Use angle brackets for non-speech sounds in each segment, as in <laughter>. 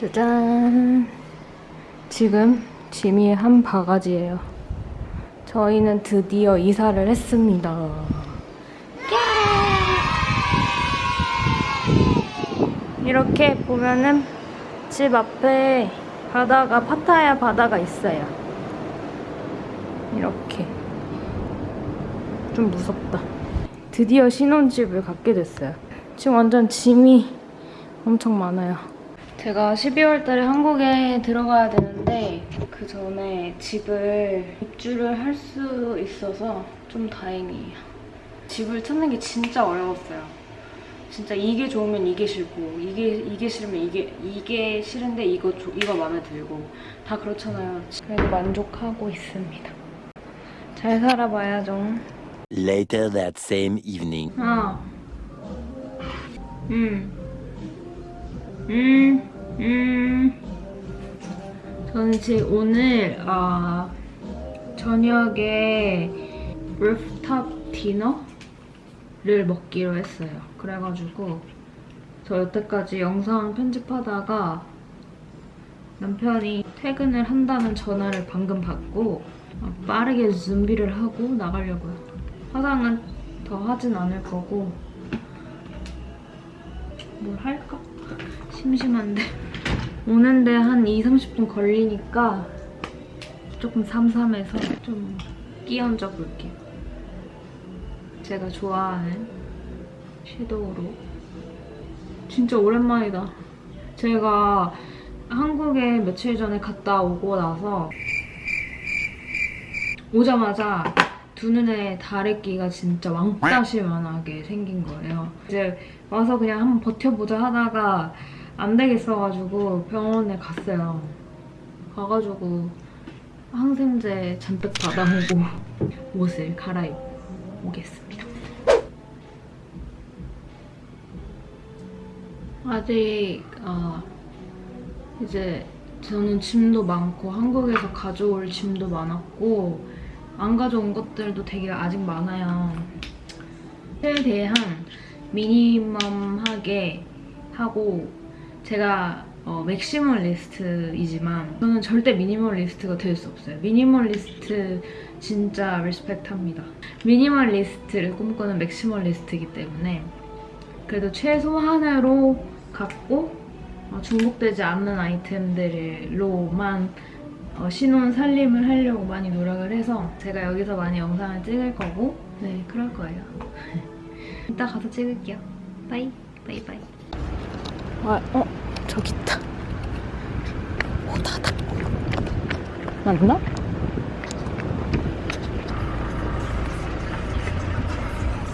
짜잔. 지금 짐이 한 바가지예요. 저희는 드디어 이사를 했습니다. 이렇게 보면은 집 앞에 바다가 파타야 바다가 있어요. 이렇게 좀 무섭다. 드디어 신혼집을 갖게 됐어요. 지금 완전 짐이 엄청 많아요. 제가 12월 달에 한국에 들어가야 되는데 그 전에 집을 입주를 할 수 있어서 좀 다행이에요. 집을 찾는 게 진짜 어려웠어요. 진짜 이게 좋으면 이게 싫고 이게 이게 싫으면 이게 이게 싫은데 이거 조- 이거 마음에 들고 다 그렇잖아요. 그래도 만족하고 있습니다. 잘 살아봐야죠. Later that same evening. 아. 음. 음. 음. 저는 지금 오늘 아 저녁에 루프탑 디너를 먹기로 했어요. 그래가지고 저 여태까지 영상 편집하다가 남편이 퇴근을 한다는 전화를 방금 받고 아, 빠르게 준비를 하고 나가려고요. 화장은 더 하진 않을 거고 뭘 할까? 심심한데 오는데 한 2, 30분 걸리니까 조금 삼삼해서 좀 끼얹어 볼게요. 제가 좋아하는 섀도우로 진짜 오랜만이다. 제가 한국에 며칠 전에 갔다 오고 나서 오자마자 두 눈에 다래끼가 진짜 왕따시만하게 생긴 거예요. 이제 와서 그냥 한번 버텨보자 하다가 안 되겠어가지고 병원에 갔어요. 가가지고 항생제 잔뜩 받아오고 <laughs> 옷을 갈아입고 오겠습니다. 아직 어, 이제 저는 짐도 많고 한국에서 가져올 짐도 많았고 안 가져온 것들도 되게 아직 많아요. 최대한 minimum하게 하고 제가 어, maximalist이지만 저는 절대 minimalist가 될 수 없어요. 미니멀리스트 진짜 respect합니다. minimalist를 꿈꾸는 maximalist이기 때문에 그래도 최소한으로 갖고 어, 중복되지 않는 아이템들로만 어, 신혼 살림을 하려고 많이 노력을 해서 제가 여기서 많이 영상을 찍을 거고 네 그럴 거예요. <laughs> 이따 가서 찍을게요. bye bye bye. 와, 어 저기 있다. 바다다. 맞나?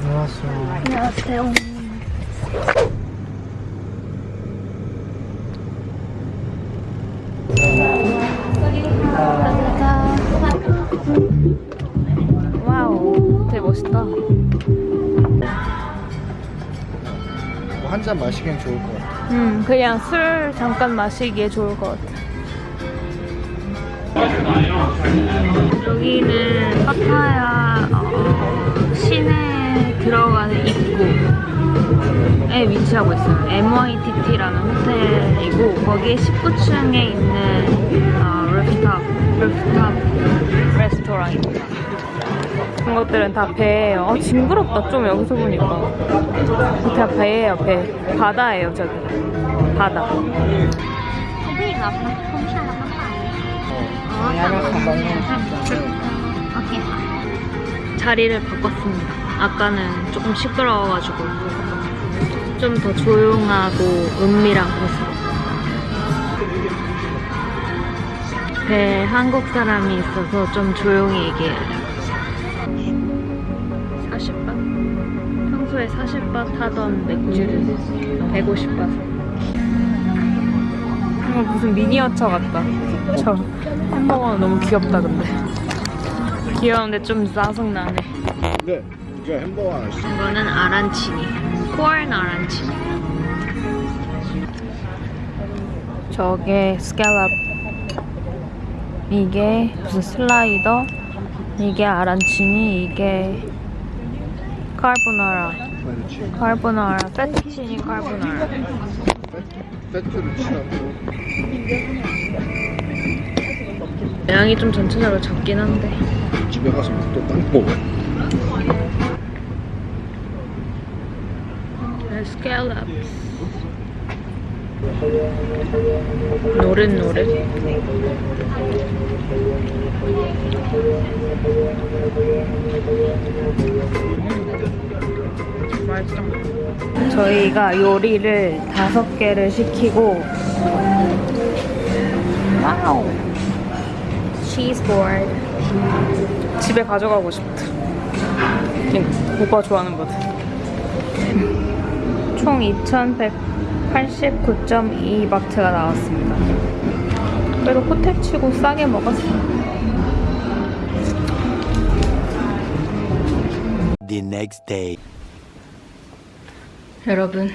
안녕하세요. 안녕하세요. 와우, 되게 멋있다. 한 잔 마시기엔 좋을 것 같아. 음, 그냥 술 잠깐 마시기에 좋을 것 같아. 여기는 파타야 어, 시내 들어가는 입구에 위치하고 있어요. MYTT라는 호텔이고 거기에 19층에 있는 어, rooftop, rooftop 레스토랑입니다. 같은 것들은 다 배예요. 아 징그럽다 좀 여기서 보니까. 다 배예요 배. 바다예요 저기. 바다. 자리를 바꿨습니다. 아까는 조금 시끄러워가지고 좀 더 조용하고 은밀한 곳으로 배 한국 사람이 있어서 좀 조용히 얘기해요. 40바? 평소에 40바 타던 맥주를 150바서. 이거 무슨 미니어처 같다. 저 햄버거는 너무 귀엽다 근데. 귀여운데 좀 짜증나네. 네, 이게 햄버거 하나씩. 이거는 아란치니. 코알 아란치니. 저게 스칼랍. 이게 무슨 슬라이더. 이게 아란치니. 이게 카르보나라. 카르보나라. 페투치니 카르보나라. 세트를 취하고 양이 좀 전체적으로 적긴 한데 집에 가서 또빵 먹어. scallops 노릇노릇. 맛있어 저희가 요리를 다섯 개를 시키고 와우. 치즈볼 집에 가져가고 싶다. 오빠 좋아하는 거든 총 2,189.2바트가 나왔습니다. 그래도 호텔 치고 싸게 먹었어요. The next day. 여러분,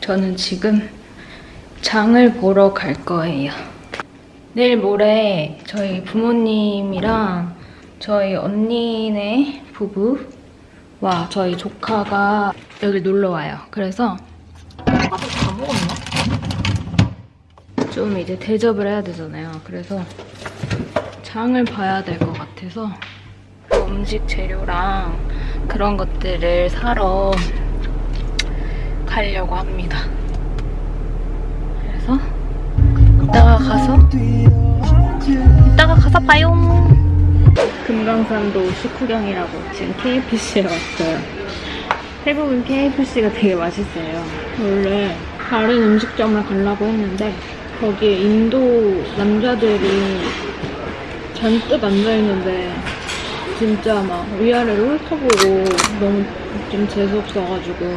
저는 지금 장을 보러 갈 거예요. 내일 모레 저희 부모님이랑 저희 언니네 부부와 저희 조카가 여기 놀러 와요. 그래서 아까 다 먹었나? 좀 이제 대접을 해야 되잖아요. 그래서 장을 봐야 될 것 같아서 음식 재료랑 그런 것들을 사러 가려고 합니다. 그래서 이따가 가서 이따가 가서 봐요. 금강산도 식후경이라고 지금 KFC에 왔어요. 태국은 KFC가 되게 맛있어요. 원래 다른 음식점을 가려고 했는데 거기에 인도 남자들이 잔뜩 앉아있는데 진짜 막 위아래로 훑어보고 너무 좀 재수없어가지고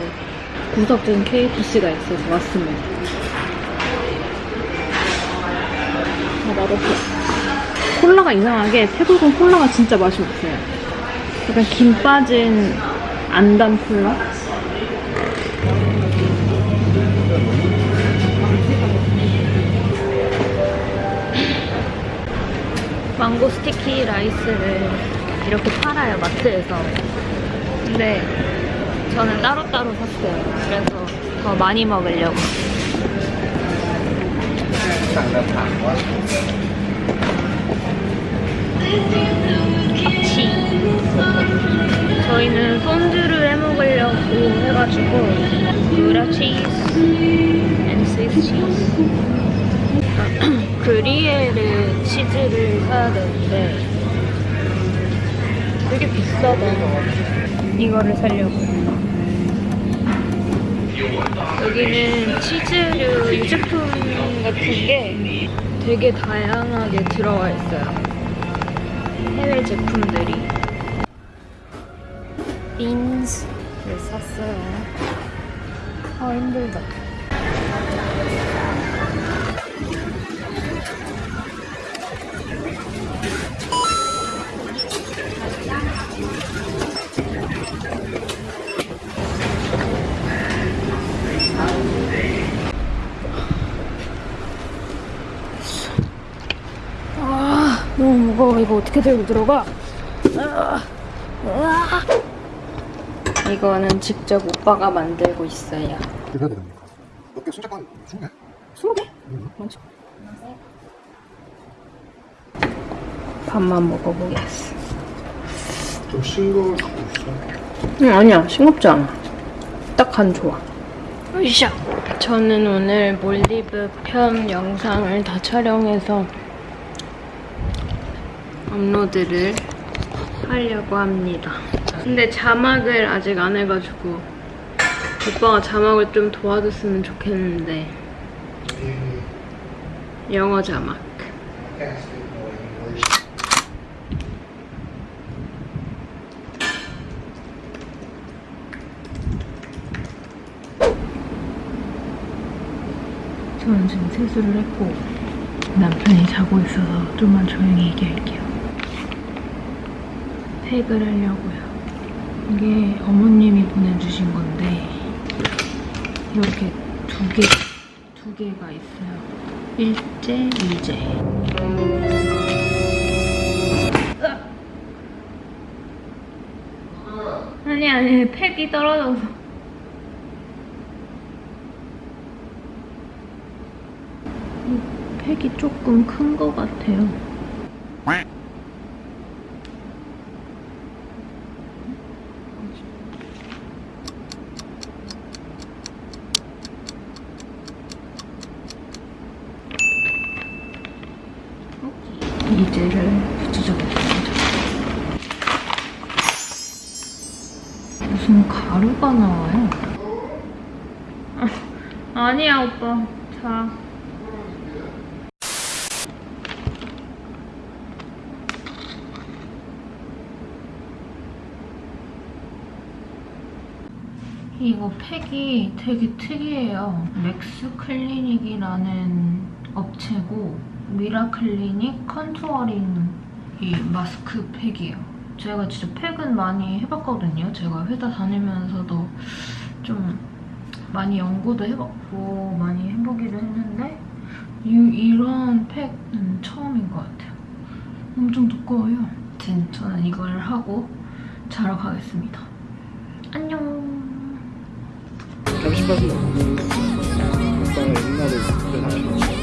구석진 KFC가 있어서 왔습니다. 아, 맛없어. 콜라가 이상하게 태국은 콜라가 진짜 맛이 없어요. 약간 김 빠진 안단 콜라? mango sticky rice를 이렇게 팔아요, 마트에서. 근데 저는 따로따로 샀어요. 그래서 더 많이 먹으려고. 해가지고 그라 cheese and Swiss cheese 그리에르 치즈를 사야 되는데 되게 비싸다. 이거를 사려고. 여기는 치즈류 유제품 같은 게 되게 다양하게 들어와 있어요. 해외 제품들이. 빈스 를 샀어요. 아 힘들다. 아 너무 무거워. 이거 어떻게 들고 들어가? 아, 으아. 이거는 직접 오빠가 만들고 있어요 해야 됩니다. 몇개 손잡고 20개? 20개? 많죠 밥만 먹어보겠어 좀 싱거울 수도 있어. 응 아니야 싱겁지 않아 딱 간 좋아 으쌰 저는 오늘 몰디브 편 영상을 다 촬영해서 업로드를 하려고 합니다 근데 자막을 아직 안 해가지고 오빠가 자막을 좀 도와줬으면 좋겠는데 영어 자막 저는 지금 세수를 했고 남편이 자고 있어서 좀만 조용히 얘기할게요. 팩을 하려고요. 이게 어머님이 보내주신 건데 이렇게 두 개, 두 개가 있어요. 일제. 으악! 아니 아니 팩이 떨어져서 팩이 조금 큰 것 같아요. 이제를 붙여주겠습니다. 무슨 가루가 나와요? 아, 아니야 오빠. 자. 이거 팩이 되게 특이해요. 맥스 클리닉이라는 업체고 미라클리닉 contouring 이 마스크 팩이에요. 제가 진짜 팩은 많이 해봤거든요. 제가 회사 다니면서도 좀 많이 연구도 해봤고 많이 해보기도 했는데 이, 이런 팩은 처음인 것 같아요. 엄청 두꺼워요. 아무튼 저는 이걸 하고 자러 가겠습니다. 안녕. 잠시 봐도 오빠가 옛날에